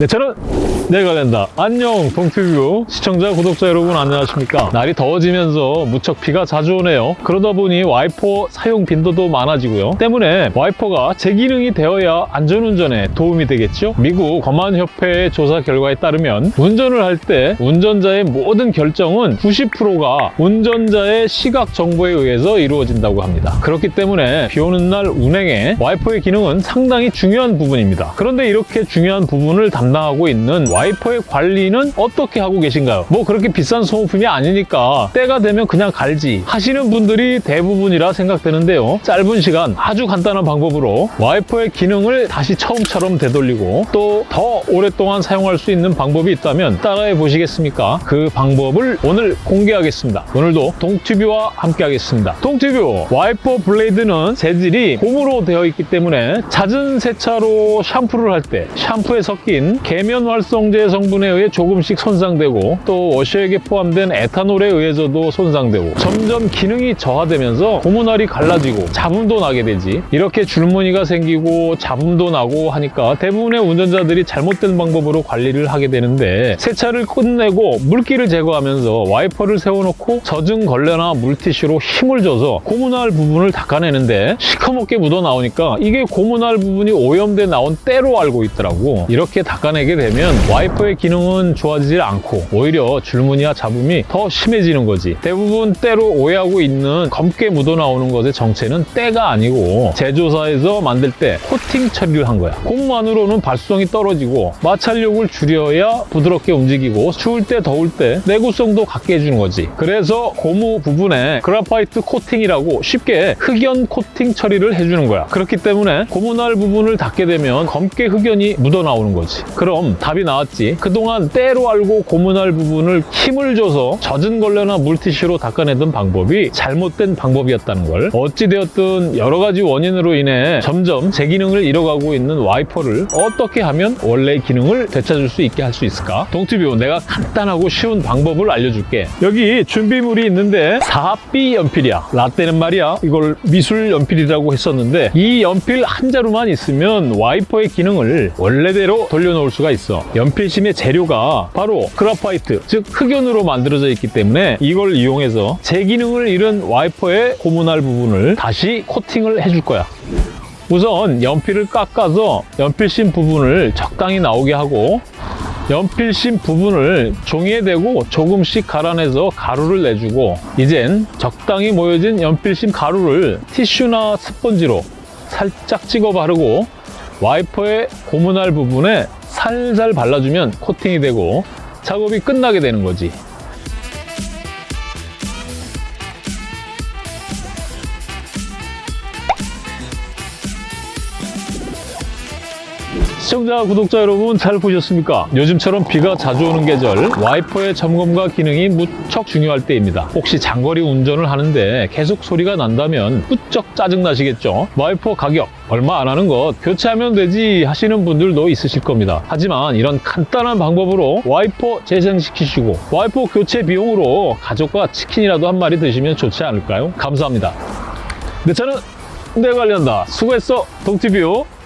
내 차는 내가 된다. 안녕 동튜브 시청자 구독자 여러분 안녕하십니까. 날이 더워지면서 무척 비가 자주 오네요. 그러다 보니 와이퍼 사용 빈도도 많아지고요. 때문에 와이퍼가 제기능이 되어야 안전운전에 도움이 되겠죠. 미국 검안협회의 조사 결과에 따르면 운전을 할 때 운전자의 모든 결정은 90%가 운전자의 시각 정보에 의해서 이루어진다고 합니다. 그렇기 때문에 비 오는 날 운행에 와이퍼의 기능은 상당히 중요한 부분입니다. 그런데 이렇게 중요한 부분을 담당하고 있는 와이퍼의 관리는 어떻게 하고 계신가요? 뭐 그렇게 비싼 소모품이 아니니까 때가 되면 그냥 갈지 하시는 분들이 대부분이라 생각되는데요. 짧은 시간 아주 간단한 방법으로 와이퍼의 기능을 다시 처음처럼 되돌리고 또 더 오랫동안 사용할 수 있는 방법이 있다면 따라해 보시겠습니까? 그 방법을 오늘 공개하겠습니다. 오늘도 동튜브와 함께 하겠습니다. 동튜브 와이퍼 블레이드는 재질이 고무로 되어 있기 때문에 잦은 세차로 샴푸를 할 때 샴푸에 섞인 계면 활성제 성분에 의해 조금씩 손상되고 또 워셔액에 포함된 에탄올에 의해서도 손상되고 점점 기능이 저하되면서 고무날이 갈라지고 잡음도 나게 되지. 이렇게 줄무늬가 생기고 잡음도 나고 하니까 대부분의 운전자들이 잘못된 방법으로 관리를 하게 되는데 세차를 끝내고 물기를 제거하면서 와이퍼를 세워놓고 젖은 걸레나 물티슈로 힘을 줘서 고무날 부분을 닦아내는데 시커멓게 묻어 나오니까 이게 고무날 부분이 오염돼 나온 때로 알고 있더라고. 이렇게 닦아 내게 되면 와이퍼의 기능은 좋아지질 않고 오히려 줄무늬와 잡음이 더 심해지는 거지. 대부분 때로 오해하고 있는 검게 묻어 나오는 것의 정체는 때가 아니고 제조사에서 만들 때 코팅 처리를 한 거야. 고무만으로는 발수성이 떨어지고 마찰력을 줄여야 부드럽게 움직이고 추울 때 더울 때 내구성도 갖게 해주는 거지. 그래서 고무 부분에 그라파이트 코팅이라고 쉽게 흑연 코팅 처리를 해주는 거야. 그렇기 때문에 고무날 부분을 닦게 되면 검게 흑연이 묻어 나오는 거지 그럼 답이 나왔지. 그동안 때로 알고 고무날 부분을 힘을 줘서 젖은 걸레나 물티슈로 닦아내던 방법이 잘못된 방법이었다는 걸. 어찌되었든 여러 가지 원인으로 인해 점점 제 기능을 잃어가고 있는 와이퍼를 어떻게 하면 원래 기능을 되찾을 수 있게 할 수 있을까? 동튜브 내가 간단하고 쉬운 방법을 알려줄게. 여기 준비물이 있는데 4B 연필이야. 라떼는 말이야. 이걸 미술 연필이라고 했었는데 이 연필 한 자루만 있으면 와이퍼의 기능을 원래대로 돌려놓을 수가 있어. 연필심의 재료가 바로 그라파이트 즉 흑연으로 만들어져 있기 때문에 이걸 이용해서 제 기능을 잃은 와이퍼의 고무날 부분을 다시 코팅을 해줄 거야. 우선 연필을 깎아서 연필심 부분을 적당히 나오게 하고 연필심 부분을 종이에 대고 조금씩 갈아내서 가루를 내주고 이젠 적당히 모여진 연필심 가루를 티슈나 스펀지로 살짝 찍어 바르고 와이퍼의 고무날 부분에 살살 발라주면 코팅이 되고 작업이 끝나게 되는 거지 시청자, 구독자 여러분 잘 보셨습니까? 요즘처럼 비가 자주 오는 계절 와이퍼의 점검과 기능이 무척 중요할 때입니다. 혹시 장거리 운전을 하는데 계속 소리가 난다면 무척 짜증나시겠죠? 와이퍼 가격 얼마 안 하는 것 교체하면 되지 하시는 분들도 있으실 겁니다. 하지만 이런 간단한 방법으로 와이퍼 재생시키시고 와이퍼 교체 비용으로 가족과 치킨이라도 한 마리 드시면 좋지 않을까요? 감사합니다. 내 차는 내가 관리한다. 수고했어, 동티뷰.